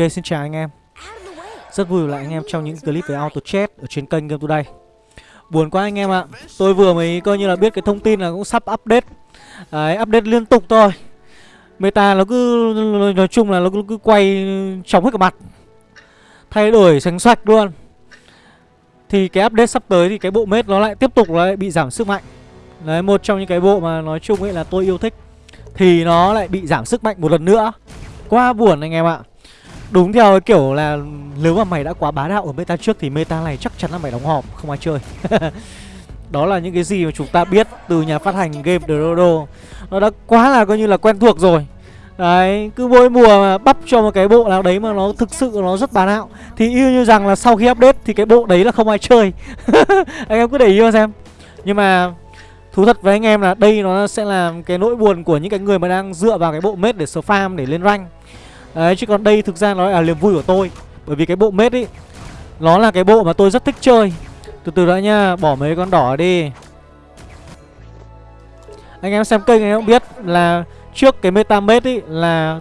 Ok xin chào anh em. Rất vui lại anh em trong những clip về auto chat ở trên kênh Game Today. Buồn quá anh em ạ. Tôi vừa mới coi như là biết cái thông tin là cũng sắp update. Đấy update liên tục thôi. Meta nó cứ nói chung là nó cứ, cứ quay chóng hết cả mặt. Thay đổi sánh xoạch luôn. Thì cái update sắp tới thì cái bộ mết nó lại tiếp tục nó lại bị giảm sức mạnh. Đấy một trong những cái bộ mà nói chung ấy là tôi yêu thích. Thì nó lại bị giảm sức mạnh một lần nữa. Quá buồn anh em ạ. Đúng theo cái kiểu là nếu mà mày đã quá bá đạo ở meta trước thì meta này chắc chắn là mày đóng hòm, không ai chơi. Đó là những cái gì mà chúng ta biết từ nhà phát hành game Dodo. Nó đã quá là coi như là quen thuộc rồi. Đấy, cứ mỗi mùa mà bắp cho một cái bộ nào đấy mà nó thực sự nó rất bá đạo Thì yêu như rằng là sau khi update thì cái bộ đấy là không ai chơi Anh em cứ để ý mà xem Nhưng mà thú thật với anh em là đây nó sẽ là cái nỗi buồn của những cái người mà đang dựa vào cái bộ mết để farm để lên rank Đấy, chứ còn đây thực ra nó là niềm vui của tôi. Bởi vì cái bộ mết ý, Nó là cái bộ mà tôi rất thích chơi. Từ từ đã nha, Bỏ mấy con đỏ đi. Anh em xem kênh anh em cũng biết là Trước cái meta mết ý là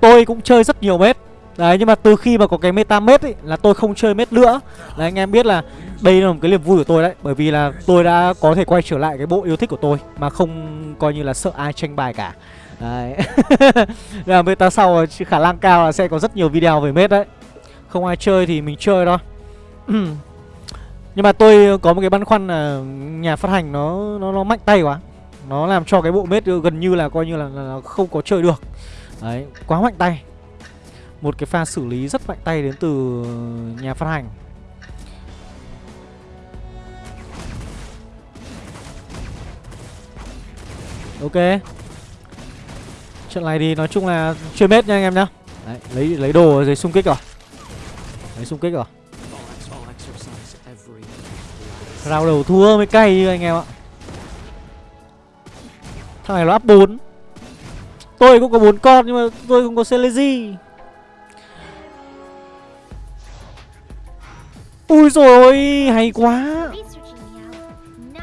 Tôi cũng chơi rất nhiều mết. Đấy, nhưng mà từ khi mà có cái meta mết ý Là tôi không chơi mết nữa. Là anh em biết là Đây là một cái niềm vui của tôi đấy. Bởi vì là tôi đã có thể quay trở lại cái bộ yêu thích của tôi Mà không coi như là sợ ai tranh bài cả. Đấy. Là meta sau khả năng cao là sẽ có rất nhiều video về mết đấy. Không ai chơi thì mình chơi thôi. Nhưng mà tôi có một cái băn khoăn là nhà phát hành nó nó, nó mạnh tay quá. Nó làm cho cái bộ mết gần như là coi như là, là không có chơi được. Đấy, quá mạnh tay. Một cái pha xử lý rất mạnh tay đến từ nhà phát hành. Ok. Trận này thì nói chung là chưa mết nha anh em nhá. Đấy, lấy lấy đồ ở dưới xung kích rồi. Lấy xung kích rồi. Rào đầu thua mới cay như anh em ạ. Thằng này nó áp 4 Tôi cũng có bốn con nhưng mà tôi không có Celezy. Ui rồi hay quá.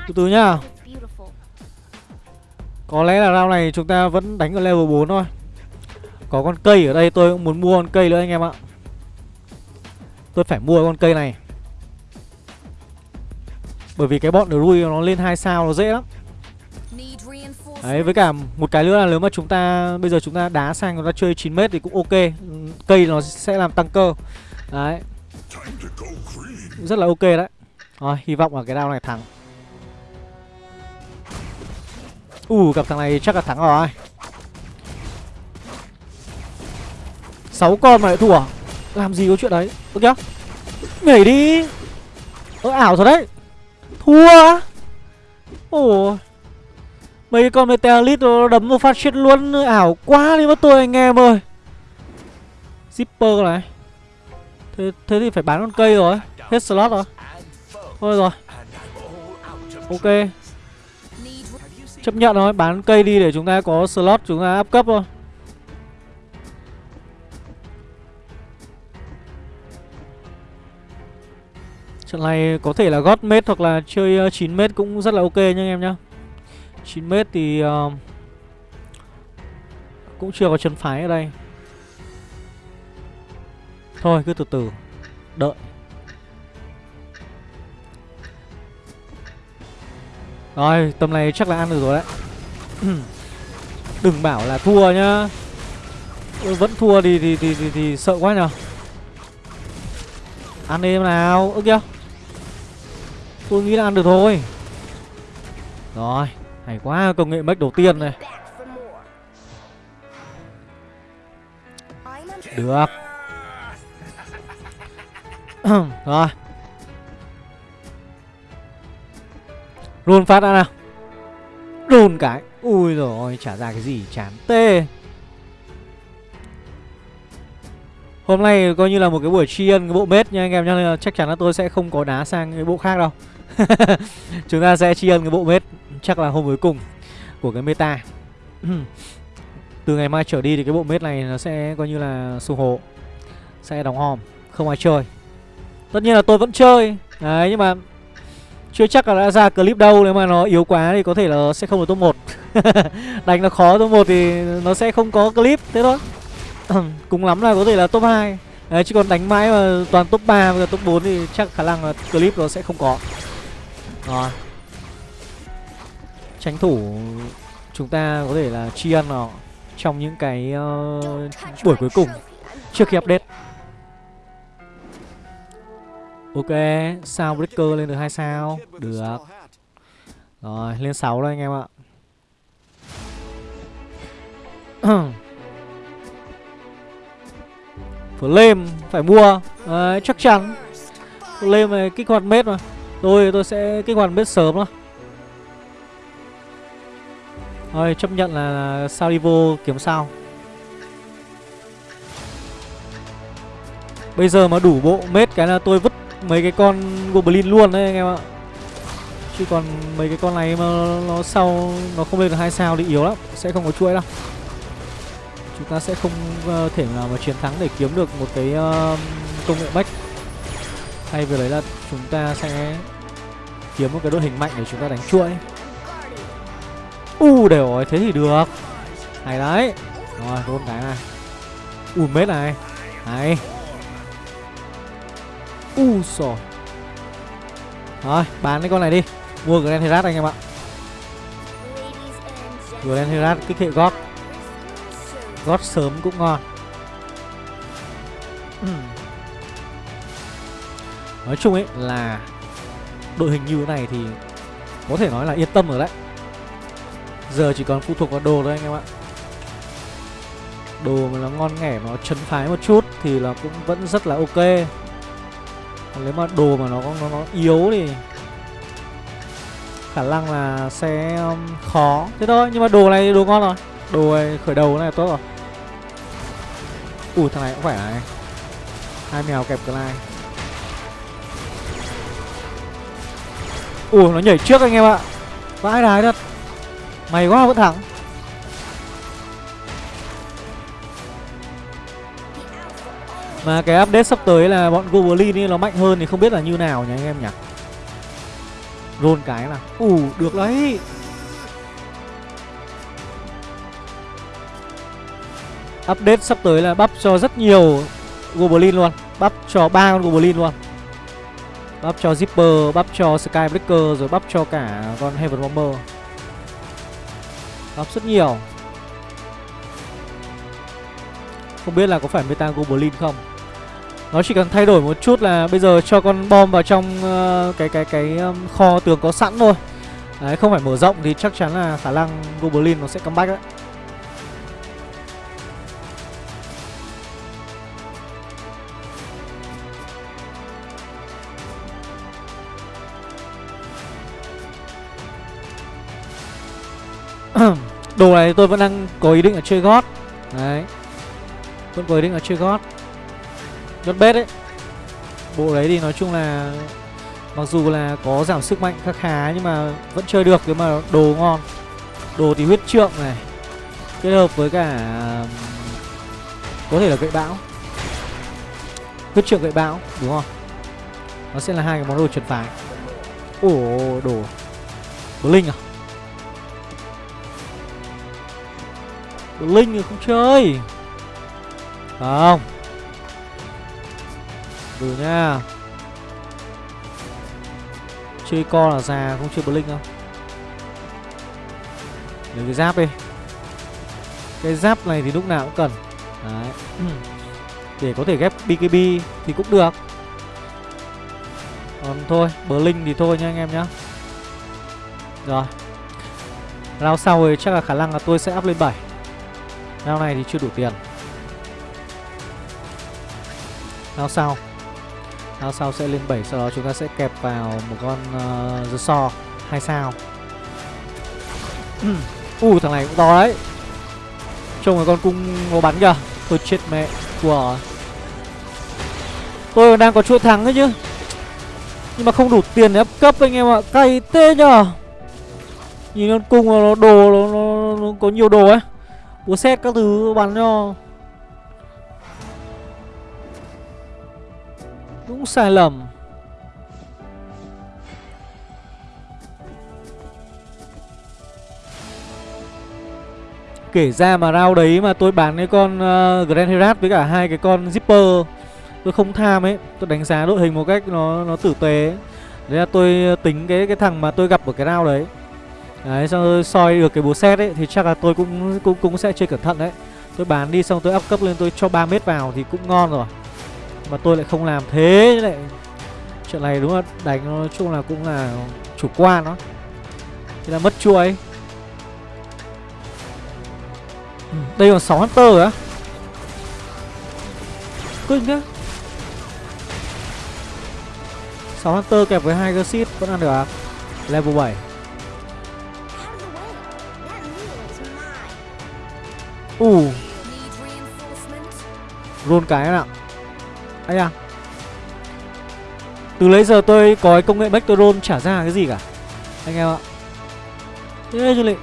Từ từ nhá có lẽ là round này chúng ta vẫn đánh ở level 4 thôi. Có con cây ở đây, tôi cũng muốn mua con cây nữa anh em ạ. Tôi phải mua con cây này. Bởi vì cái bọn Rui nó lên 2 sao nó dễ lắm. Đấy, với cả một cái nữa là nếu mà chúng ta, Bây giờ chúng ta đá sang chúng ta chơi 9m thì cũng ok. Cây nó sẽ làm tăng cơ. Đấy. Rất là ok đấy. Rồi, hy vọng là cái round này thắng. Ù gặp thằng này chắc là thắng rồi. Sáu con mà lại thua? À? Làm gì có chuyện đấy? Ơ kìa Nhảy đi. Ơ ảo thật đấy. Thua Ồ Mấy con Meteorite nó đấm một phát chết luôn. Ảo quá đi mất tôi anh em ơi. Zipper này. Thế, thế thì phải bán con cây rồi. Hết slot rồi. Thôi rồi. Ok. Chấp nhận thôi, bán cây đi để chúng ta có slot chúng ta áp cấp thôi. Trận này có thể là gót mét hoặc là chơi ờ, 9 mét cũng rất là ok nha anh em nhá. 9 mét thì uh, cũng chưa có chân phái ở đây. Thôi cứ từ từ Đợi. Rồi tầm này chắc là ăn được rồi đấy. Đừng bảo là thua nhá. Vẫn thua thì thì, thì, thì, thì sợ quá nhở Ăn đi nào. Ơ kìa. Tôi nghĩ là ăn được thôi. Rồi Hay quá công nghệ mất đầu tiên này. Được. Rồi Run phát ra nào. Run cái. Ui rồi trả ra cái gì chán tê. Hôm nay coi như là một cái buổi tri ân cái bộ mết nha anh em nha, Nên là chắc chắn là tôi sẽ không có đá sang cái bộ khác đâu. Chúng ta sẽ tri ân cái bộ mết Chắc là hôm cuối cùng Của cái meta. Từ ngày mai trở đi thì cái bộ mết này Nó sẽ coi như là sù hộ Sẽ đóng hòm Không ai chơi. Tất nhiên là tôi vẫn chơi. Đấy nhưng mà chưa chắc là đã ra clip đâu Nếu mà nó yếu quá thì có thể là sẽ không được top 1 Đánh nó khó top 1 thì nó sẽ không có clip Thế thôi. Cùng lắm là có thể là top 2 Đấy, chứ còn đánh mãi mà toàn top 3 và top 4 thì chắc khả năng là clip nó sẽ không có. Rồi. Tránh thủ chúng ta có thể là tri ân nó trong những cái uh, buổi cuối cùng trước khi update. Ok, sao breaker lên được hai sao? Được. Rồi, lên 6 rồi anh em ạ. Flame phải mua. Đấy, chắc chắn. Flame này kích hoạt mết mà. Tôi tôi sẽ kích hoạt mết sớm thôi Rồi chấp nhận là Salivo kiếm sao. Bây giờ mà đủ bộ mết cái là tôi vứt mấy cái con Goblin luôn đấy anh em ạ. Chứ còn mấy cái con này mà nó sau nó không lên được hai sao thì yếu lắm Sẽ không có chuỗi đâu. Chúng ta sẽ không uh, thể nào mà chiến thắng để kiếm được một cái uh, công nghệ bách. Hay về đấy là chúng ta sẽ kiếm một cái đội hình mạnh để chúng ta đánh chuỗi. U uh, đều rồi, thế thì được. Hay đấy. Rồi, roll cái này. U uh, mết này. Hay U uh, rồi Rồi, bán cái con này đi. Mua Grand Herat anh em ạ. Grand Herat kích hệ gót. Gót sớm cũng ngon. Nói chung ấy là Đội hình như thế này thì Có thể nói là yên tâm rồi đấy. Giờ chỉ còn phụ thuộc vào đồ thôi anh em ạ. Đồ mà nó ngon nghẻ Nó chấn phái một chút Thì là cũng vẫn rất là ok. Còn nếu mà đồ mà nó nó, nó yếu thì Khả năng là sẽ um, khó. Thế thôi Nhưng mà đồ này đồ ngon rồi. Đồ này khởi đầu này tốt rồi. Ui thằng này cũng phải này. Hai mèo kẹp cái này. Ui nó nhảy trước anh em ạ. Vãi đái thật. Mày quá vẫn thẳng Mà cái update sắp tới là bọn Goblin nó mạnh hơn thì không biết là như nào nhỉ anh em nhỉ? Roll cái là Ủ được đấy. Update sắp tới là bắp cho rất nhiều Goblin luôn. Bắp cho ba con Goblin luôn. Bắp cho Zipper, bắp cho Skybreaker Rồi bắp cho cả con Heaven Bomber. Bắp rất nhiều. Không biết là có phải Meta Goblin không? Nó chỉ cần thay đổi một chút là Bây giờ cho con bom vào trong uh, Cái cái cái um, kho tường có sẵn thôi. Đấy không phải mở rộng thì chắc chắn là khả năng Goblin nó sẽ comeback đấy Đồ này tôi vẫn đang có ý định là chơi gót. Đấy. Vẫn có ý định là chơi gót chốt bết đấy Bộ đấy thì nói chung là Mặc dù là có giảm sức mạnh khá khá Nhưng mà vẫn chơi được nếu mà đồ ngon. Đồ thì huyết trượng này, Kết hợp với cả Có thể là gậy bão. Huyết trượng gậy bão, Đúng không? Nó sẽ là hai cái món đồ trần phái. Ồ, đồ Blink à? Linh thì không chơi. Không từ nha Chơi con là già, không chơi Blink không Lấy cái giáp đi. Cái giáp này thì lúc nào cũng cần. Đấy. Để có thể ghép BKB thì cũng được. Còn thôi, Blink thì thôi nha anh em nhá. Rồi. Rao sau thì chắc là khả năng là tôi sẽ up lên 7 Rao này thì chưa đủ tiền. Rao sau sao sau sẽ lên 7 Sau đó chúng ta sẽ kẹp vào một con uh, The Saw 2 sao. U uh, thằng này cũng to đấy. Trông là con cung nó bắn kìa. Tôi chết mẹ của. Tôi đang có chuỗi thắng ấy chứ. Nhưng mà không đủ tiền để ép cấp anh em ạ. Cay tê nhờ. Nhìn con cung nó đồ nó, nó, nó có nhiều đồ ấy. Búa xét các thứ bắn cho. Cũng sai lầm. Kể ra mà rao đấy mà tôi bán cái con uh, Grand Herat với cả hai cái con Zipper Tôi không tham ấy. Tôi đánh giá đội hình một cách nó nó tử tế Đấy là tôi ờ, tính cái cái thằng mà tôi gặp ở cái rao đấy. Đấy xong tôi soi được cái búa xét ấy Thì chắc là tôi cũng cũng cũng sẽ chơi cẩn thận đấy. Tôi bán đi xong tôi up cấp lên tôi cho 3 mét vào thì cũng ngon rồi. Mà tôi lại không làm thế lại Chuyện này đúng là đánh nói chung là cũng là chủ quan đó. Thế là mất chuỗi ừ, Đây còn 6 Hunter á Kinh thế. 6 Hunter kẹp với hai Gersit vẫn ăn được à? Level 7 Ù. Uh. Roll cái nào anh à. Từ lấy giờ tôi có cái công nghệ Back trả ra cái gì cả. Anh em ạ. Thế chứ lị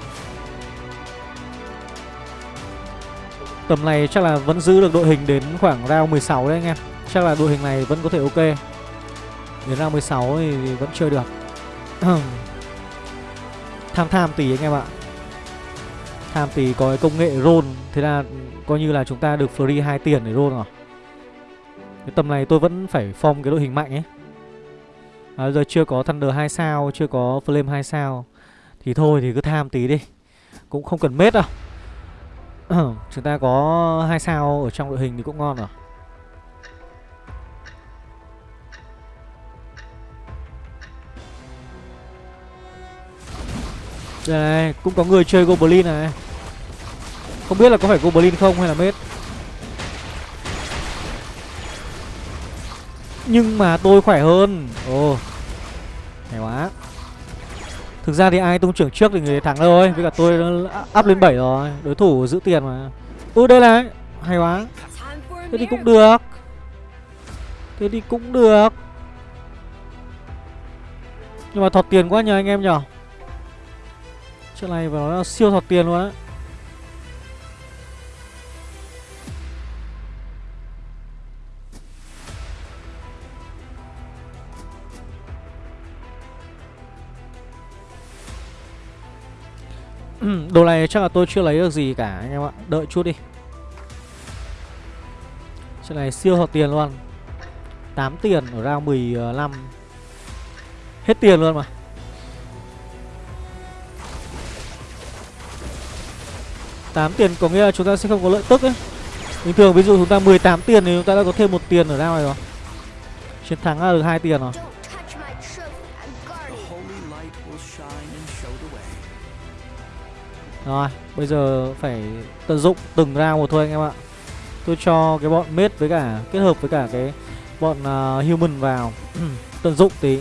Tầm này chắc là vẫn giữ được đội hình đến khoảng round 16 đấy anh em. Chắc là đội hình này vẫn có thể ok. Đến round 16 thì vẫn chơi được. Tham tham tí anh em ạ. Tham tí có cái công nghệ roll Thế là coi như là chúng ta được free hai tiền để roll rồi. Cái tầm này tôi vẫn phải form cái đội hình mạnh ấy. À, Giờ chưa có Thunder 2 sao Chưa có Flame 2 sao. Thì thôi thì cứ tham tí đi. Cũng không cần mết đâu. Chúng ta có hai sao ở trong đội hình thì cũng ngon rồi. Đây này, cũng có người chơi Goblin này. Không biết là có phải Goblin không hay là mết. Nhưng mà tôi khỏe hơn. Ồ. Hay quá. Thực ra thì ai tung trưởng trước thì người thắng thôi Với cả tôi up lên 7 rồi. Đối thủ giữ tiền mà. Ừ đây này. Hay quá. Thế thì cũng được. Thế thì cũng được. Nhưng mà thọt tiền quá nhờ anh em nhở Chuyện này vào nó siêu thọt tiền luôn á. Đồ này chắc là tôi chưa lấy được gì cả, anh em ạ. Đợi chút đi. Chuyện này siêu hợp tiền luôn. 8 tiền ở round 15 Hết tiền luôn mà. Tám tiền có nghĩa là chúng ta sẽ không có lợi tức ấy. Bình thường ví dụ chúng ta 18 tiền thì chúng ta đã có thêm một tiền ở round này rồi. Chiến thắng là được hai tiền rồi. Rồi, bây giờ phải tận dụng từng round một thôi anh em ạ. Tôi cho cái bọn mết với cả Kết hợp với cả cái bọn uh, human vào. Tận dụng tí.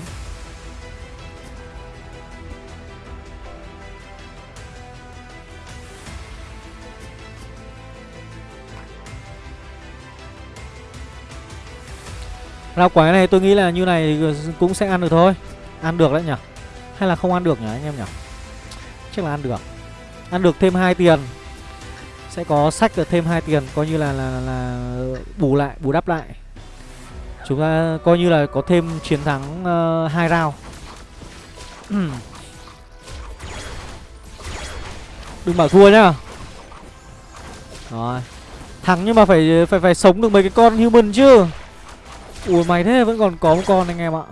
Rau quái này tôi nghĩ là như này cũng sẽ ăn được thôi. Ăn được đấy nhỉ? Hay là không ăn được nhỉ anh em nhỉ? Chắc là ăn được. Ăn được thêm hai tiền. Sẽ có sách được thêm hai tiền Coi như là, là, là, là bù lại, bù đắp lại. Chúng ta coi như là có thêm chiến thắng uh, hai round. Đừng bảo thua nhá. Rồi. Thắng nhưng mà phải phải phải sống được mấy cái con human chứ. Ui mày thế vẫn còn có một con anh em ạ.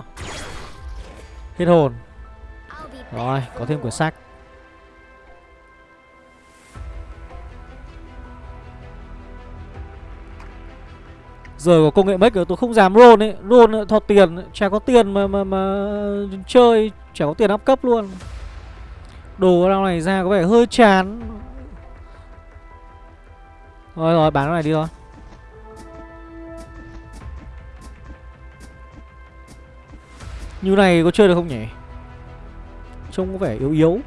Hết hồn. Rồi có thêm quyển sách. Giờ có công nghệ make tôi không dám roll ấy. Roll thọt tiền Chả có tiền mà mà mà chơi. Chả có tiền áp cấp luôn. Đồ rau này ra có vẻ hơi chán. Rồi rồi, bán cái này đi thôi. Như này có chơi được không nhỉ? Trông có vẻ yếu yếu.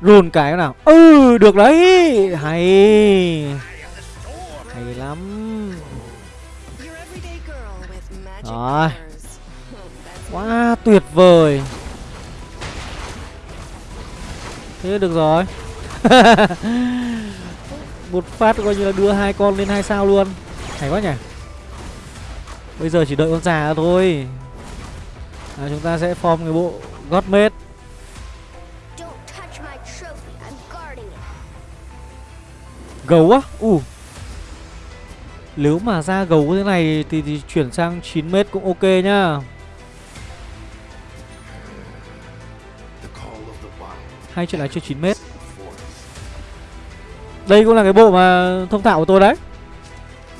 Run cái nào. Ừ được đấy. Hay. Hay lắm. Rồi. Quá tuyệt vời. Thế được rồi. Một phát coi như là đưa hai con lên hai sao luôn. Hay quá nhỉ. Bây giờ chỉ đợi con già thôi. À, Chúng ta sẽ form cái bộ Godmate. Gấu á? U. Nếu mà ra gấu thế này thì, thì chuyển sang 9m cũng ok nhá. Hai chuyện này chưa 9m Đây cũng là cái bộ mà thông thạo của tôi đấy.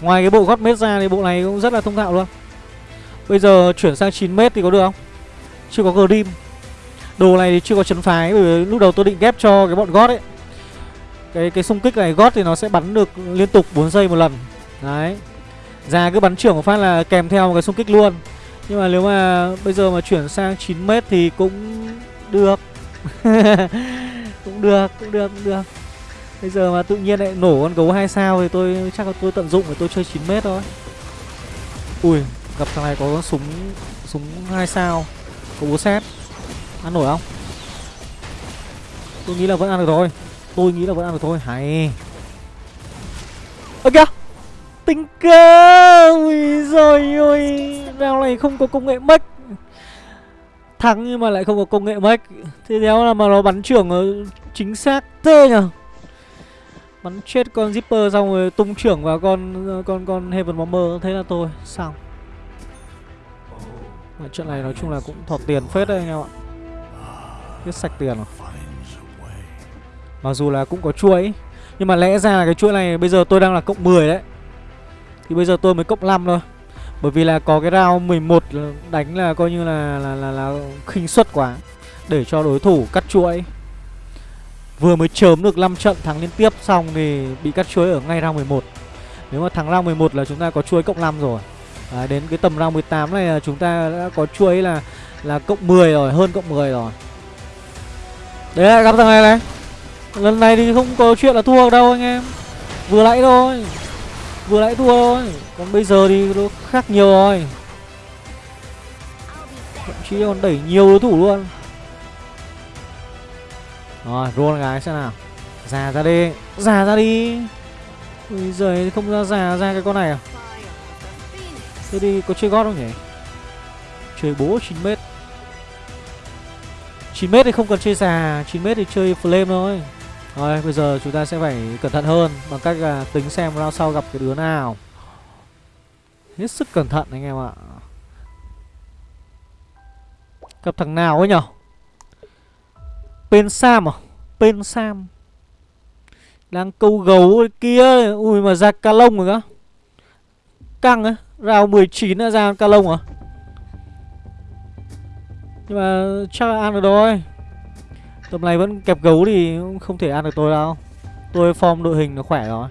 Ngoài cái bộ gót mét ra thì bộ này cũng rất là thông thạo luôn. Bây giờ chuyển sang 9m thì có được không? Chưa có Grim Đồ này thì chưa có chấn phái Bởi vì lúc đầu tôi định ghép cho cái bọn gót ấy. Cái cái xung kích này gót thì nó sẽ bắn được liên tục 4 giây một lần. Đấy. Ra cứ bắn trưởng một phát là kèm theo một cái xung kích luôn. Nhưng mà nếu mà bây giờ mà chuyển sang 9m thì cũng được. Cũng được, cũng được, cũng được. Bây giờ mà tự nhiên lại nổ con gấu hai sao thì tôi chắc là tôi tận dụng để tôi chơi 9m thôi. Ui, gặp thằng này có con súng súng hai sao, có búa xét. Ăn nổi không? Tôi nghĩ là vẫn ăn được rồi Tôi nghĩ là vẫn ăn được thôi. Hay. Ơ kìa. Tình cơ. Ui giời ơi. Nào này không có công nghệ mech. Thắng nhưng mà lại không có công nghệ mech. Thế đéo là mà nó bắn trưởng chính xác thế nhở Bắn chết con Zipper xong rồi tung trưởng vào con con con Heaven Bomber thế là tôi xong. Mà trận này nói chung là cũng thọt tiền phết đấy anh em ạ. biết sạch tiền rồi. Mặc dù là cũng có chuỗi Nhưng mà lẽ ra là cái chuỗi này bây giờ tôi đang là cộng 10 đấy. Thì bây giờ tôi mới cộng 5 thôi. Bởi vì là có cái round 11 đánh là coi như là là, là, là khinh suất quá Để cho đối thủ cắt chuỗi. Vừa mới chớm được 5 trận thắng liên tiếp xong thì bị cắt chuỗi ở ngay round 11 Nếu mà thắng round 11 là chúng ta có chuỗi cộng 5 rồi. À, Đến cái tầm round 18 này là chúng ta đã có chuỗi là là cộng 10 rồi, hơn cộng 10 rồi. Đấy gặp thằng này này. Lần này thì không có chuyện là thua đâu anh em. Vừa nãy thôi. Vừa nãy thua thôi. Còn bây giờ thì nó khác nhiều rồi. Thậm chí còn đẩy nhiều đối thủ luôn. Rồi, roll gái xem nào. Già ra đi. Già ra đi. Bây giờ không ra già ra cái con này à? Thế đi, có chơi gót không nhỉ? Chơi bố 9m 9m thì không cần chơi già 9m thì chơi flame thôi. Rồi, bây giờ chúng ta sẽ phải cẩn thận hơn Bằng cách là tính xem round sau gặp cái đứa nào. Hết sức cẩn thận anh em ạ. Gặp thằng nào ấy nhở? Bên Sam à? Bên Sam. Đang câu gấu kia. Ui mà ra ca lông rồi cơ. Căng á. Rào 19 đã ra ca lông à? Nhưng mà chắc là ăn được rồi. Tầm này vẫn kẹp gấu thì không thể ăn được tôi đâu. Tôi form đội hình nó khỏe rồi.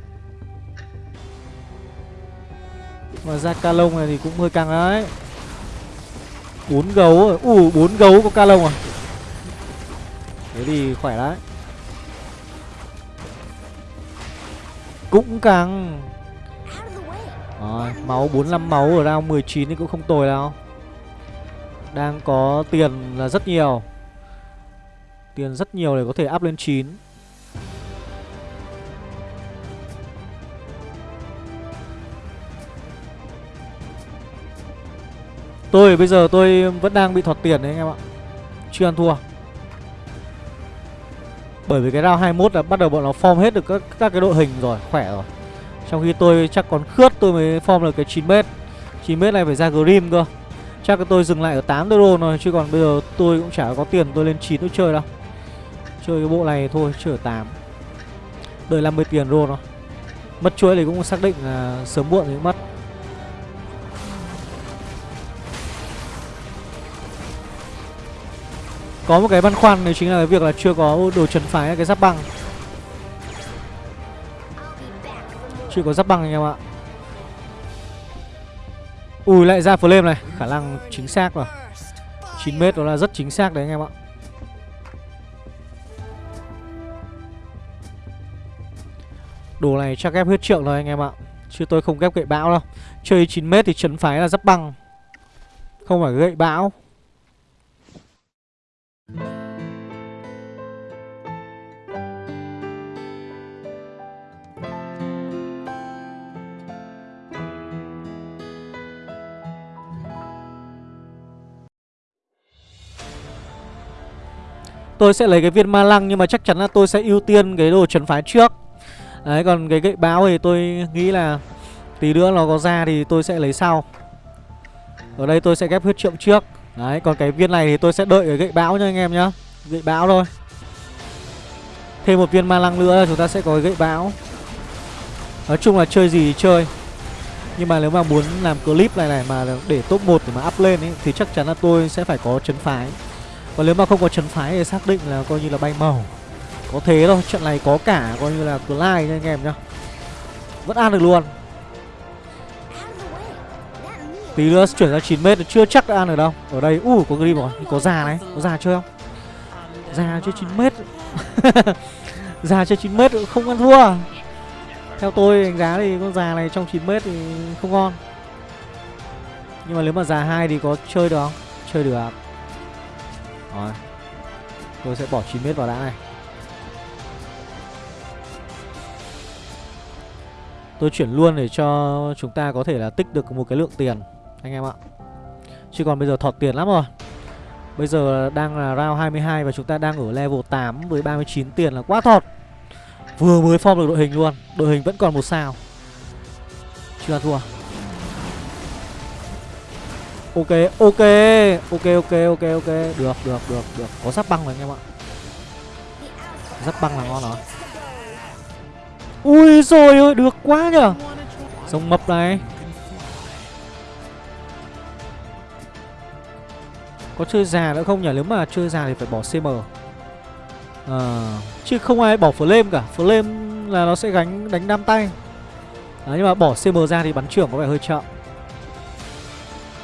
Mà ra ca lông này thì cũng hơi căng đấy. Bốn gấu à? rồi Ui bốn gấu có ca lông à? Thế thì khỏe đấy. Cũng căng, Rồi, máu 45 máu ở round 19 thì cũng không tồi đâu. Đang có tiền là rất nhiều. Tiền rất nhiều để có thể up lên 9 Tôi bây giờ tôi vẫn đang bị thọt tiền đấy anh em ạ. Chưa ăn thua. Bởi vì cái round 21 là bắt đầu bọn nó form hết được các, các cái đội hình rồi, khỏe rồi. Trong khi tôi chắc còn khướt tôi mới form được cái 9m 9m này phải ra Grim cơ. Chắc tôi dừng lại ở 8 euro rồi Chứ còn bây giờ tôi cũng chả có tiền tôi lên 9 tôi chơi đâu. Chơi cái bộ này thôi, chơi 8 Đợi 50 tiền rô nó Mất chuỗi thì cũng xác định là sớm muộn thì cũng mất. Có một cái băn khoăn đấy chính là cái việc là chưa có đồ trấn phái cái giáp băng. Chưa có giáp băng anh em ạ. Ui lại ra flame này. Khả năng chính xác rồi. 9m đó là rất chính xác đấy anh em ạ. Đồ này chắc ghép hết trượng rồi anh em ạ. Chứ tôi không ghép gậy bão đâu. Chơi 9m thì trấn phái là giáp băng Không phải gậy bão. Tôi sẽ lấy cái viên ma lăng nhưng mà chắc chắn là tôi sẽ ưu tiên cái đồ trấn phái trước. Đấy, còn cái gậy báo thì tôi nghĩ là Tí nữa nó có ra thì tôi sẽ lấy sau. Ở đây tôi sẽ ghép huyết trượng trước. Đấy, còn cái viên này thì tôi sẽ đợi cái gậy bão nha anh em nhá. Gậy bão thôi. Thêm một viên ma lăng nữa chúng ta sẽ có cái gậy bão. Nói chung là chơi gì chơi. Nhưng mà nếu mà muốn làm clip này này mà để top 1 để mà up lên ấy, Thì chắc chắn là tôi sẽ phải có chấn phái. Còn nếu mà không có chấn phái thì xác định là coi như là bay màu. Có thế thôi, trận này có cả coi như là Clyde nha anh em nhá. Vẫn ăn được luôn. Tí nữa chuyển ra 9m chưa chắc đã ăn được đâu. Ở đây, u uh, có grim rồi, có già này, có già chơi không? Già chơi 9m Già chơi 9m không ăn thua. Theo tôi đánh giá thì con già này trong 9m thì không ngon. Nhưng mà nếu mà già 2 thì có chơi được không? Chơi được Rồi. Tôi sẽ bỏ 9m vào đã này. Tôi chuyển luôn để cho chúng ta có thể là tích được một cái lượng tiền Anh em ạ. Chứ còn bây giờ thọt tiền lắm rồi. Bây giờ đang là round 22 và chúng ta đang ở level 8 với 39 tiền là quá thọt. Vừa mới form được đội hình luôn Đội hình vẫn còn một sao. Chưa ăn thua. Ok, ok Ok, ok, ok, ok. Được, được, được, được. Có sắp băng rồi anh em ạ. Sắp băng là ngon rồi. Ui rồi ơi, được quá nhở Sông mập này. Có chơi già nữa không nhỉ? Nếu mà chơi già thì phải bỏ CM à, Chứ không ai bỏ flame cả. Flame là nó sẽ gánh đánh đam tay. À, Nhưng mà bỏ CM ra thì bắn trưởng có vẻ hơi chậm.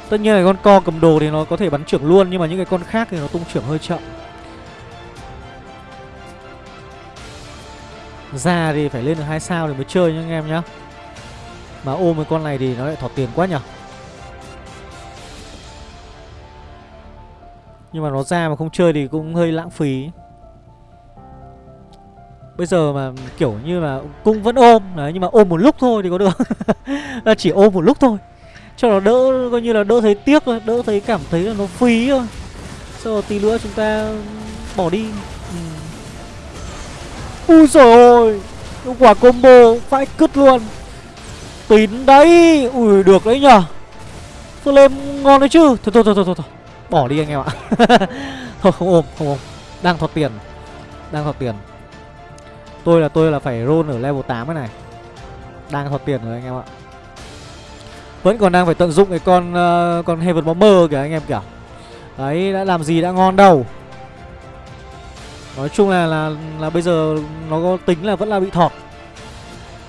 Tất nhiên là con co cầm đồ thì nó có thể bắn trưởng luôn Nhưng mà những cái con khác thì nó tung trưởng hơi chậm. Ra thì phải lên được hai sao thì mới chơi nhá anh em nhá. Mà ôm cái con này thì nó lại thọt tiền quá nhở? Nhưng mà nó ra mà không chơi thì cũng hơi lãng phí. Bây giờ mà kiểu như là cung vẫn ôm, đấy, Nhưng mà ôm một lúc thôi thì có được. Là Chỉ ôm một lúc thôi. Cho nó đỡ, coi như là đỡ thấy tiếc thôi, Đỡ thấy cảm thấy là nó phí thôi. Sau tí nữa chúng ta bỏ đi ừ. Ui trời ơi Quả combo phải cứt luôn. Tín đấy Ui được đấy nhở Flame ngon đấy chứ. Thôi thôi thôi thôi, thôi. Bỏ đi anh em ạ. Thôi không ôm không ôm. Đang thọt tiền. Đang thọt tiền. Tôi là tôi là phải roll ở level 8 cái này. Đang thọt tiền rồi anh em ạ. Vẫn còn đang phải tận dụng cái con uh, Con Heaven Bomber kìa anh em kìa. Đấy đã làm gì đã ngon đâu. Nói chung là là là bây giờ nó có tính là vẫn là bị thọt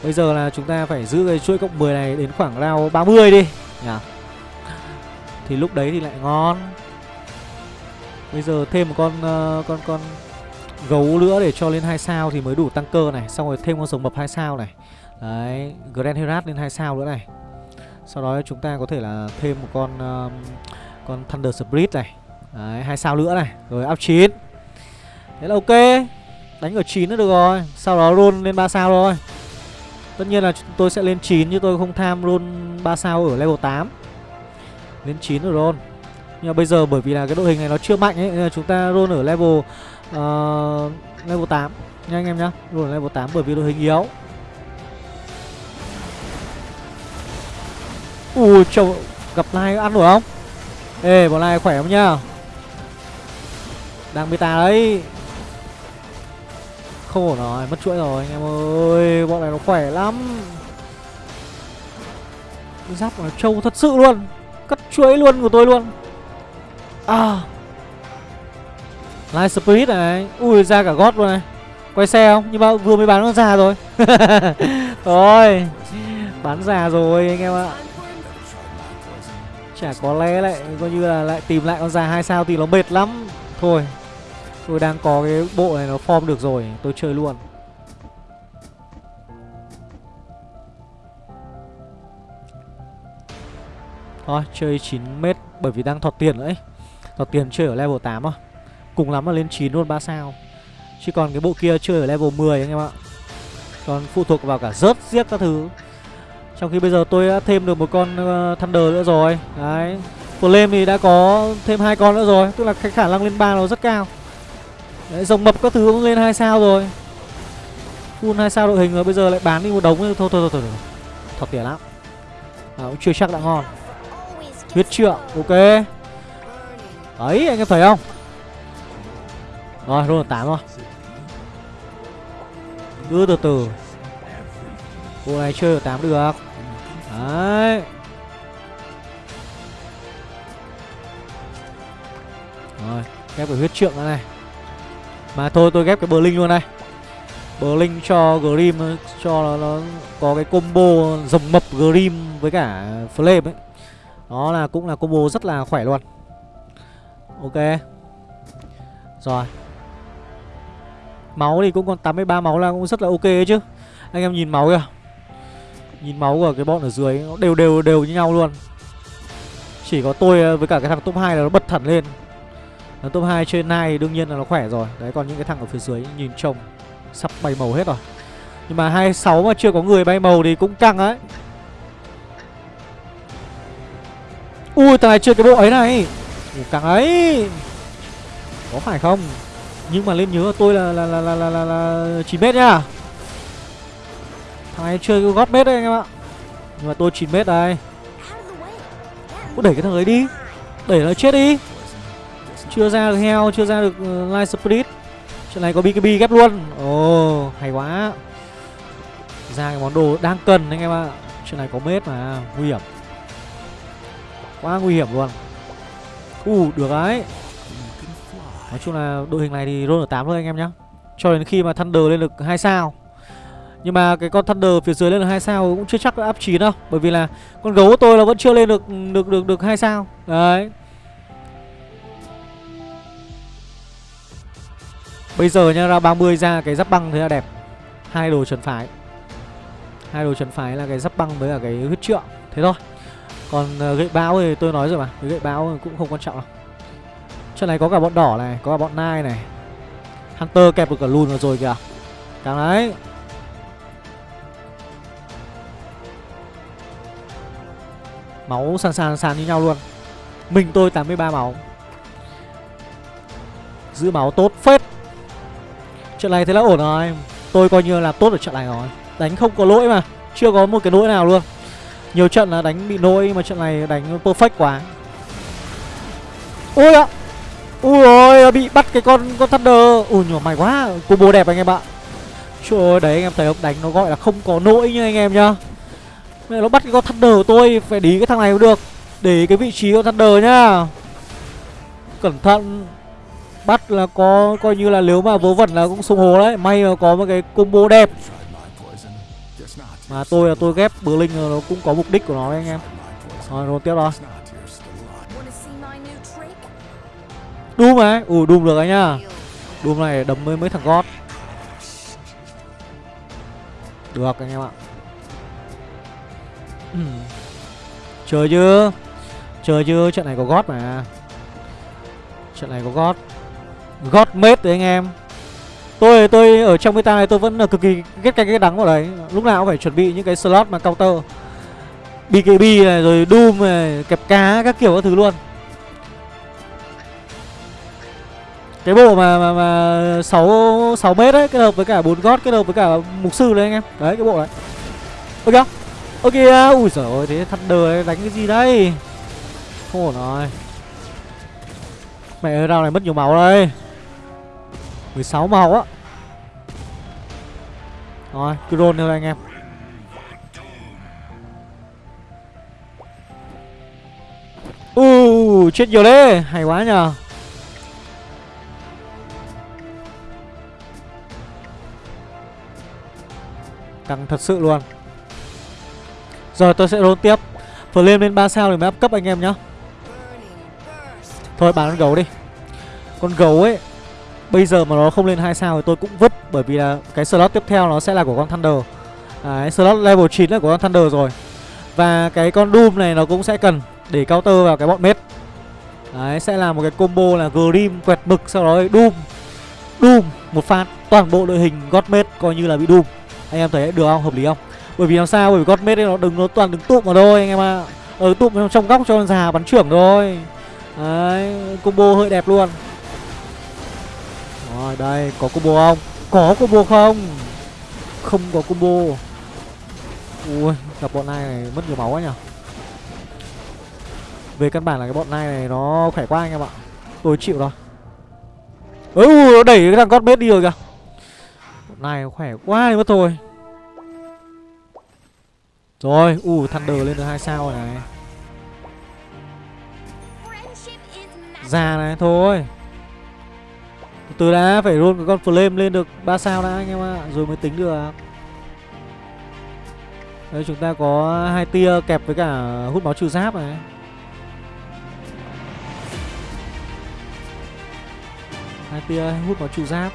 Bây giờ là chúng ta phải giữ cái chuỗi cộng 10 này đến khoảng round 30 đi nhỉ Thì lúc đấy thì lại ngon Bây giờ thêm một con uh, con con gấu nữa để cho lên hai sao thì mới đủ tăng cơ này, xong rồi thêm con rồng mập hai sao này. Đấy, Grand Herat lên hai sao nữa này. Sau đó chúng ta có thể là thêm một con uh, con Thunder Spirit này. Đấy, hai sao nữa này, rồi up 9. Thế là ok. Đánh ở 9 nữa được rồi. Sau đó roll lên 3 sao thôi. Tất nhiên là tôi sẽ lên 9 chứ tôi không tham roll 3 sao ở level 8. Lên 9 rồi roll. Nhưng mà bây giờ bởi vì là cái đội hình này nó chưa mạnh ấy Nên là chúng ta roll ở level uh, Level 8 Nha anh em nhá Roll ở level 8 bởi vì đội hình yếu Ui chồng Gặp Lai ăn được không Ê bọn Lai khỏe không nhá Đang beta đấy không ổn rồi Mất chuỗi rồi, anh em ơi, Bọn này nó khỏe lắm. Giáp nó trâu thật sự luôn, Cắt chuỗi luôn của tôi luôn. À. Light Spirit này, Ui, ra cả gót luôn này. Quay xe không? Nhưng mà vừa mới bán con già rồi. Rồi, Bán già rồi anh em ạ. Chả có lẽ lại, coi như là lại tìm lại con già hai sao thì nó mệt lắm. Thôi. Tôi đang có cái bộ này nó form được rồi Tôi chơi luôn. Thôi chơi 9m Bởi vì đang thọt tiền nữa ấy Thọt tiền chơi ở level 8 à Cùng lắm là lên 9 luôn 3 sao. Chứ còn cái bộ kia chơi ở level 10 anh em ạ. Còn phụ thuộc vào cả rớt giết các thứ. Trong khi bây giờ tôi đã thêm được một con uh, Thunder nữa rồi. Đấy. Flame thì đã có thêm hai con nữa rồi Tức là cái khả năng lên 3 nó rất cao. Đấy, rồng mập các thứ cũng lên hai sao rồi. Full hai sao đội hình rồi bây giờ lại bán đi một đống thôi thôi thôi thôi, thôi. Thật tiền lắm. À, Cũng chưa chắc đã ngon. Huyết trượng ok. Đấy anh em thấy không? Rồi luôn tám 8 rồi. Cứ từ từ. Cô này chơi ở 8 được. Đấy. Rồi kép cái huyết trượng này. Mà thôi tôi ghép cái Blink luôn này. Blink cho Grim Cho nó, nó có cái combo rồng mập Grim với cả Flame ấy. Đó là cũng là combo rất là khỏe luôn. Ok. Rồi. Máu thì cũng còn 83 máu là cũng rất là ok ấy chứ. Anh em nhìn máu kìa. Nhìn máu của cái bọn ở dưới Nó đều đều đều như nhau luôn. Chỉ có tôi với cả cái thằng top 2 là nó bật thẳng lên. Nó top 2 trên này đương nhiên là nó khỏe rồi. Đấy còn những cái thằng ở phía dưới nhìn trông Sắp bay màu hết rồi. Nhưng mà 26 mà chưa có người bay màu thì cũng căng đấy. Ui thằng này chưa cái bộ ấy này. Ui Căng ấy. Có phải không? Nhưng mà lên nhớ tôi là là là là là, là, là 9 mét nhá Thằng này chơi gót mét đấy anh em ạ. Nhưng mà tôi 9 mét đây. Cứ đẩy cái thằng ấy đi. Đẩy nó chết đi. Chưa ra được heo Chưa ra được ờ, uh, light spirit. Chuyện này có BKB ghép luôn. Ồ oh, hay quá. Ra cái món đồ đang cần anh em ạ. Chuyện này có mết mà Nguy hiểm. Quá nguy hiểm luôn. U uh, được đấy. Nói chung là đội hình này thì roll ở 8 thôi anh em nhá. Cho đến khi mà Thunder lên được 2 sao. Nhưng mà cái con Thunder phía dưới lên được hai sao cũng chưa chắc đã áp 9 đâu. Bởi vì là con gấu của tôi là vẫn chưa lên được được được được hai sao. Đấy. Bây giờ nha ra 30 ra cái giáp băng thế là đẹp. Hai đồ trần phái. Hai đồ trần phái là cái giáp băng với cả cái huyết trượng. Thế thôi. Còn uh, gậy báo thì tôi nói rồi mà. Cái gậy báo cũng không quan trọng đâu Trận này có cả bọn đỏ này Có cả bọn nai này. Hunter kẹp được cả lùn rồi kìa. Càng đấy. Máu sàn sàn sàn như nhau luôn. Mình tôi 83 máu. Giữ máu tốt phết. Trận này thế là ổn rồi. Tôi coi như là tốt ở trận này rồi. Đánh không có lỗi mà. Chưa có một cái lỗi nào luôn. Nhiều trận là đánh bị lỗi Mà trận này đánh perfect quá. Ui ạ. Ui ôi, bị bắt cái con con Thunder. Ui, nhỏ mày quá. Combo đẹp anh em ạ. Trời ơi, đấy, anh em thấy không? Đánh nó gọi là không có lỗi nha anh em nhá. Mẹ nó bắt cái con Thunder của tôi, Phải đi cái thằng này cũng được. Để cái vị trí con Thunder nhá. Cẩn thận. Bắt là có, coi như là nếu mà vớ vẩn là cũng sung hồ đấy. May mà có một cái combo đẹp. Mà tôi là tôi ghép bờ linh nó cũng có mục đích của nó đấy anh em. Rồi rồi tiếp rồi Doom ấy Ủa Doom được anh nhá. Doom này đấm với mấy thằng gót. Được anh em ạ. Chờ chưa Chờ chưa trận này có gót mà. Trận này có gót gót đấy anh em. Tôi tôi ở trong meta này tôi vẫn là cực kỳ ghét cái cái đắng vào đấy. Lúc nào cũng phải chuẩn bị những cái slot mà counter. BKB này rồi Doom này Kẹp cá các kiểu các thứ luôn. Cái bộ mà mà, mà 6, 6 mét đấy Kết hợp với cả 4 gót Kết hợp với cả mục sư đấy anh em. Đấy cái bộ đấy. Ok không? Ok à, Ui giời ơi thế Thunder đánh cái gì đây? Không ổn rồi. Mẹ ơi rau này mất nhiều máu đây. 16 màu á. Rồi cứ roll theo anh em. Uh, chết nhiều đấy. Hay quá nhờ. Căng thật sự luôn. Rồi tôi sẽ roll tiếp. Flame lên 3 sao thì mới áp cấp anh em nhá. Thôi bán con gấu đi. Con gấu ấy Bây giờ mà nó không lên 2 sao thì tôi cũng vứt Bởi vì là cái slot tiếp theo nó sẽ là của con Thunder à, Đấy, slot level 9 là của con Thunder rồi Và cái con Doom này nó cũng sẽ cần Để counter vào cái bọn mết Đấy, sẽ là một cái combo là Grim quẹt mực Sau đó Doom Doom, một phát Toàn bộ đội hình Godmate coi như là bị Doom Anh em thấy được không? Hợp lý không? Bởi vì làm sao? Bởi vì Godmate nó đứng nó toàn đứng tụm vào thôi anh em ạ à. Ở tụm trong góc cho con già bắn trưởng thôi Đấy, combo hơi đẹp luôn rồi đây có combo không? Có combo không? Không có combo. Ui gặp bọn này, này mất nhiều máu quá nhỉ. Về căn bản là cái bọn này này nó khỏe quá anh em ạ. Tôi chịu rồi. Ừ đẩy cái thằng con bết đi rồi kìa. Bọn này khỏe quá đi mất thôi. Rồi U Thunder lên được hai sao rồi này. Già này thôi. Từ đã phải roll cái con flame lên được 3 sao đã anh em ạ. Rồi mới tính được. Đây chúng ta có hai tia kẹp với cả hút máu trừ giáp này. Hai tia hút máu trừ giáp.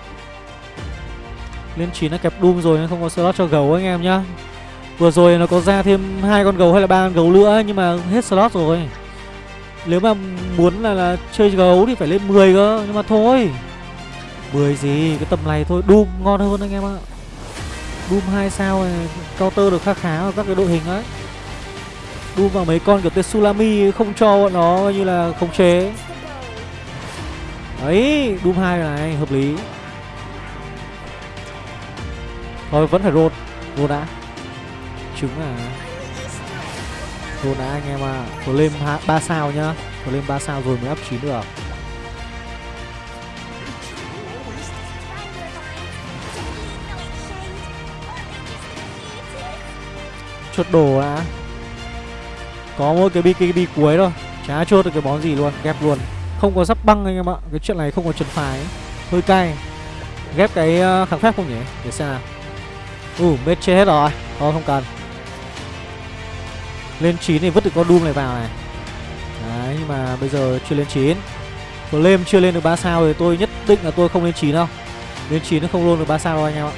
Lên chín nó kẹp doom rồi nên không có slot cho gấu anh em nhá. Vừa rồi nó có ra thêm hai con gấu hay là ba con gấu nữa nhưng mà hết slot rồi. Nếu mà muốn là, là chơi gấu thì phải lên 10 cơ nhưng mà thôi. 10 gì cái tầm này thôi doom ngon hơn anh em ạ. Doom 2 sao này counter được khá khá vào các cái đội hình ấy. Doom vào mấy con kiểu Tetsulami không cho bọn nó như là khống chế. Đấy, Doom 2 này, hợp lý. Thôi vẫn phải roll. Roll đã. Trứng à. Roll đã anh em ạ. À Flame 3 sao nhá. Flame 3 sao rồi mới up 9 được. Chốt đồ đã Có mỗi cái BKB cuối thôi. Chả chốt được cái bón gì luôn, Ghép luôn. Không có giáp băng anh em ạ. Cái chuyện này không có trần phái. Hơi cay. Ghép cái ờ, kháng phép không nhỉ? Để xem nào. Ừ mết chết hết rồi. Thôi, không cần. Lên 9 thì vứt được con Doom này vào này. Đấy, nhưng mà bây giờ chưa lên 9 Flame chưa lên được 3 sao thì tôi nhất định là tôi không lên 9 đâu. Lên 9 nó không luôn được 3 sao đâu anh em ạ.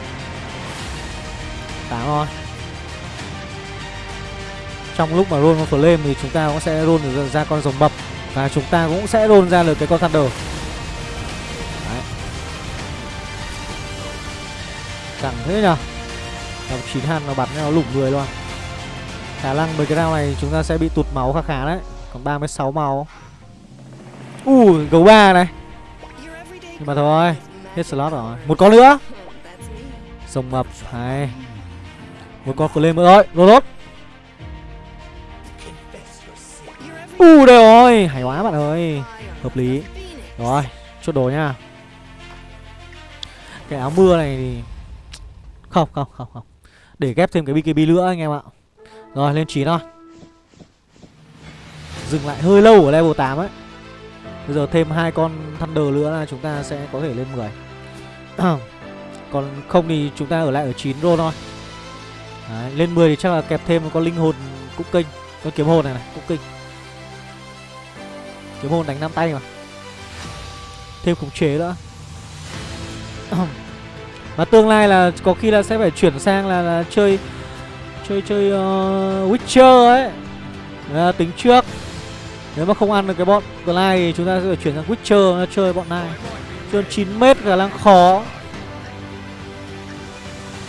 8 thôi. Trong lúc mà roll con Flame thì chúng ta cũng sẽ roll được ra con rồng mập và chúng ta cũng sẽ roll ra được cái con Thunder. Đấy. Chẳng thế nhở Tầm chín hàn nó bắn nó lủng người luôn. Khả năng mấy cái round này chúng ta sẽ bị tụt máu khá khá đấy. Còn 36 máu. Ui, uh, gấu ba này. Nhưng mà thôi Hết slot rồi. Một con nữa. Rồng mập hay. Một con lên nữa rồi Rồi U đây rồi. Hay quá bạn ơi. Hợp lý. Rồi Chốt đồ nha. Cái áo mưa này thì Không không không không. Để ghép thêm cái BKB nữa anh em ạ. Rồi lên chín thôi. Dừng lại hơi lâu ở level 8 ấy. Bây giờ thêm hai con Thunder nữa là chúng ta sẽ có thể lên 10 Còn không thì chúng ta ở lại ở 9 roll thôi. Đấy, Lên 10 thì chắc là kẹp thêm một con linh hồn cũng kinh Con kiếm hồn này này cũng kinh Kiếm hồn đánh năm tay mà. Thêm khống chế nữa. Và tương lai là có khi là sẽ phải chuyển sang là, là chơi Chơi chơi uh, Witcher ấy. Là Tính trước. Nếu mà không ăn được cái bọn Glide thì chúng ta sẽ phải chuyển sang Witcher chơi bọn này. Chơi 9m khả năng khó.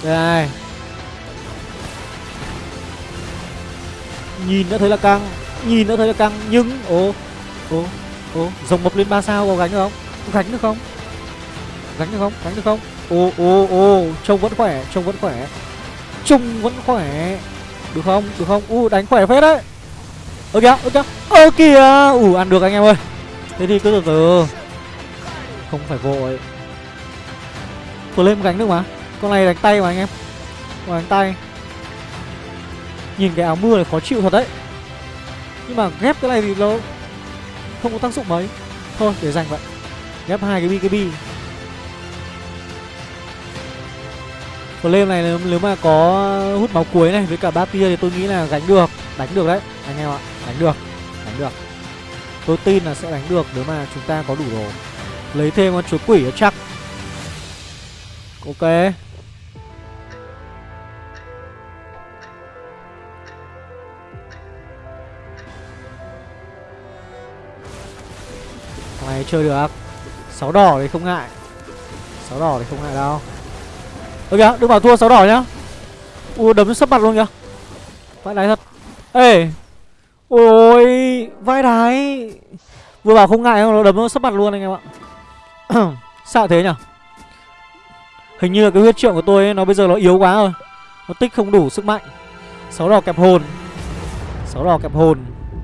Đây. Nhìn đã thấy là căng Nhìn đã thấy là căng Nhưng Ồ ô ô, rồng mộc lên ba sao có gánh được không? Có gánh được không? Gánh được không? Gánh được không? Ô ô ô, trông vẫn khỏe, trông vẫn khỏe. Trông vẫn khỏe. Được không? Được không? U, đánh khỏe phết đấy. Ơ kìa ơ kìa. Ơ kìa. Ủ ăn được anh em ơi. Thế thì cứ từ từ. Không phải vội. Vừa lên gánh được mà. Con này đánh tay mà anh em. Con đánh tay. Nhìn cái áo mưa này khó chịu thật đấy. Nhưng mà ghép cái này thì nó không có tác dụng mấy. Thôi để dành vậy. Ghép hai cái bkb flame này nếu, mà có hút máu cuối này với cả ba tia thì tôi nghĩ là gánh được. Đánh được đấy anh em ạ. Đánh được đánh được. Tôi tin là sẽ đánh được nếu mà chúng ta có đủ đồ. Lấy thêm con chúa quỷ chắc. Ok. Mày chơi được. Sáu đỏ thì không ngại. Sáu đỏ thì không ngại đâu. Ơ kìa đừng bảo thua sáu đỏ nhá. U đấm sấp mặt luôn kìa. Vai đái thật. Ê. Ôi vai đái. Vừa bảo không ngại không nó đấm nó sấp mặt luôn anh em ạ. Sao thế nhở? Hình như là cái huyết trượng của tôi ấy, nó bây giờ nó yếu quá rồi. Nó tích không đủ sức mạnh. Sáu đỏ kẹp hồn. Sáu đỏ kẹp hồn.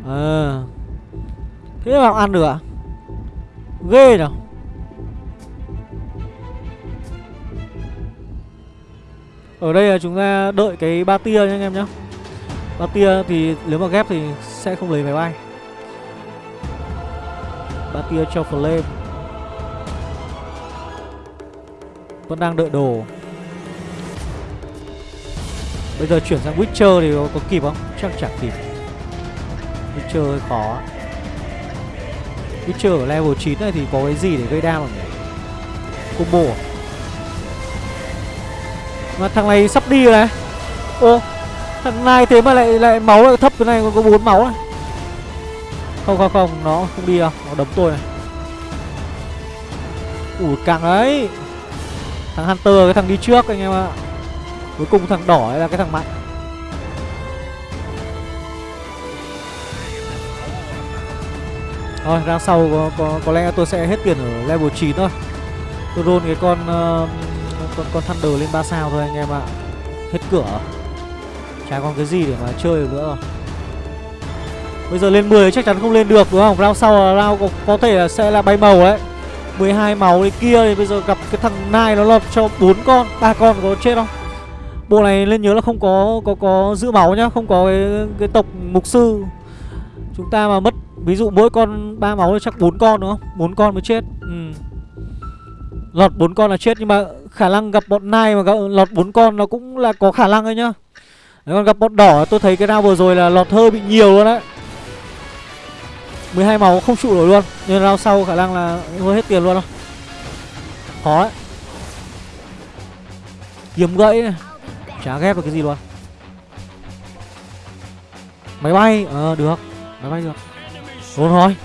À. Thế mà ăn được à? Ghê nào Ở đây là chúng ta đợi cái ba tia nha anh em nhá. Ba tia thì nếu mà ghép thì sẽ không lấy máy bay. Ba tia cho flame. Vẫn đang đợi đồ. Bây giờ chuyển sang Witcher thì có, có kịp không? Chắc chẳng kịp. Witcher hơi khó. Witcher ở level 9 này thì có cái gì để gây đam không nhỉ? Combo à? Mà thằng này sắp đi rồi này. Ô Thằng này thế mà lại lại máu lại thấp cái này còn có bốn máu này Không không không, Nó không đi đâu, Nó đấm tôi này. Ủi càng đấy Thằng Hunter, cái thằng đi trước anh em ạ. Cuối cùng thằng đỏ là cái thằng mạnh. Thôi ra sau có, có, có lẽ tôi sẽ hết tiền ở level 9 thôi. Tôi roll cái con uh, con, con Thunder lên 3 sao thôi anh em ạ. Hết cửa. Chả còn cái gì để mà chơi được nữa. Rồi Bây giờ lên 10 chắc chắn không lên được đúng không? Round sau là round có, có thể là sẽ là bay màu đấy. 12 máu đấy kia thì bây giờ gặp cái thằng Nai nó lọt cho bốn con ba con có chết không? Bộ này lên nhớ là không có có có giữ máu nhá Không có cái, cái tộc mục sư. Chúng ta mà mất Ví dụ mỗi con ba máu thì chắc bốn con đúng không? bốn con mới chết. Ừ. Lọt bốn con là chết Nhưng mà khả năng gặp bọn nai mà gặp, lọt bốn con nó cũng là có khả năng đấy nhá. Nếu còn gặp bọn đỏ tôi thấy cái nào vừa rồi là lọt hơi bị nhiều luôn đấy 12 máu không trụ nổi luôn Nên rao sau khả năng là hơi hết tiền luôn đâu Khó ấy. Kiếm gãy này Chả ghép được cái gì luôn. Máy bay Ờ được. Máy bay được. Đúng rồi.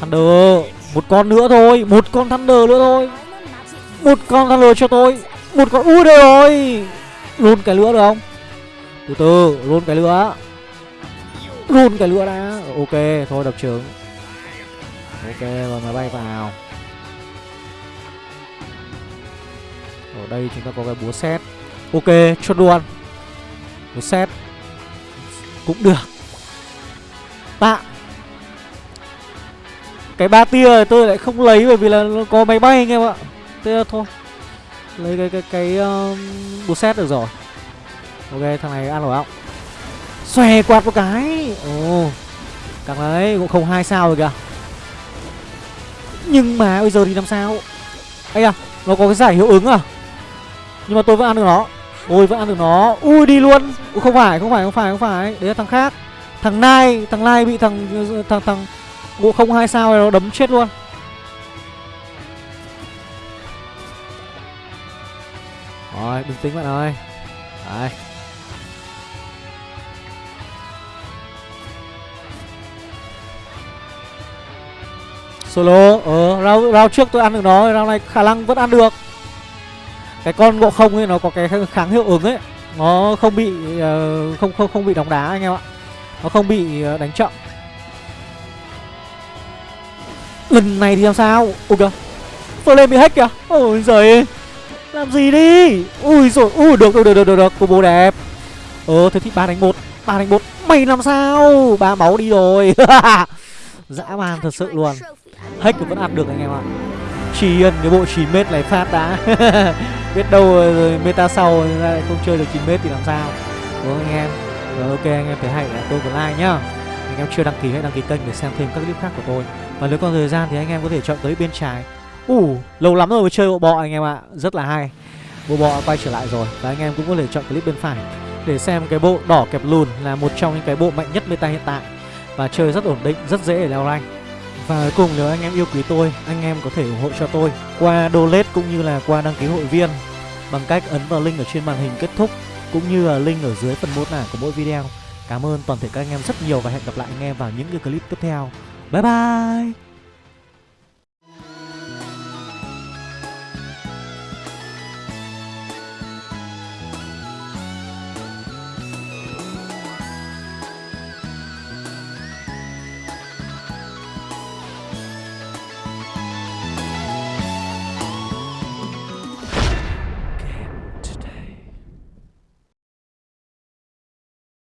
Thunder, Một con nữa thôi, Một con Thunder nữa thôi. Một con Thunder cho tôi, Một con Ui đây rồi. Luôn cái lửa được không? Từ từ Luôn cái lửa. Luôn cái lửa đã. Ok, Thôi đập trứng Ok rồi máy bay vào. Ở đây chúng ta có cái búa xét Ok cho luôn. Búa xét Cũng được. Tạ cái ba tia tôi lại không lấy bởi vì là nó có máy bay anh em ạ. Thế là thôi lấy cái cái cái um, búa xét được rồi. Ok thằng này ăn nổi không xòe quạt một cái. Ồ oh, càng đấy cũng không hai sao rồi kìa. Nhưng mà bây giờ thì làm sao? Ấy à nó có cái giải hiệu ứng à? Nhưng mà tôi vẫn ăn được nó. Ôi vẫn ăn được nó. Ui đi luôn. Ui, không phải không phải không phải không phải. Đấy là thằng khác thằng nai thằng nai bị thằng thằng thằng Ngộ không hai sao này nó đấm chết luôn. Rồi bình tĩnh bạn ơi. Đấy. Solo Ờ round, round trước tôi ăn được nó Round này khả năng vẫn ăn được. Cái con ngộ không ấy nó có cái kháng hiệu ứng ấy. Nó không bị uh, không không không bị đóng đá anh em ạ. Nó không bị ờ, đánh chậm. Lần này thì làm sao? Ôi kìa. Flame bị hack kìa. Ôi giời Làm gì đi? Ui rồi Ui được được được được được, được. Combo đẹp. Ờ thế thì ba đánh một ba đánh một. Mày làm sao? Ba máu đi rồi. Dã man thật sự luôn. Hack vẫn ăn được anh em ạ. Chỉ ân cái bộ 9 mét này phát đã. Biết đâu ờ, rồi meta sau lại không chơi được 9 mét thì làm sao? Đúng không anh em? Rồi ok anh em thấy hay là tôi một like nhá. Anh em chưa đăng ký hãy đăng ký kênh để xem thêm các clip khác của tôi. Và nếu còn thời gian thì anh em có thể chọn tới bên trái. Ủ, uh, lâu lắm rồi mới chơi bộ bọ anh em ạ. Rất là hay. Bộ bọ quay trở lại rồi. Và anh em cũng có thể chọn clip bên phải Để xem cái bộ đỏ kẹp lùn là một trong những cái bộ mạnh nhất meta hiện tại. Và chơi rất ổn định, rất dễ để leo rank. Và cuối cùng nếu anh em yêu quý tôi, anh em có thể ủng hộ cho tôi qua donate cũng như là qua đăng ký hội viên bằng cách ấn vào link ở trên màn hình kết thúc cũng như là link ở dưới phần mô tả của mỗi video. Cảm ơn toàn thể các anh em rất nhiều và hẹn gặp lại anh em vào những cái clip tiếp theo. Bye bye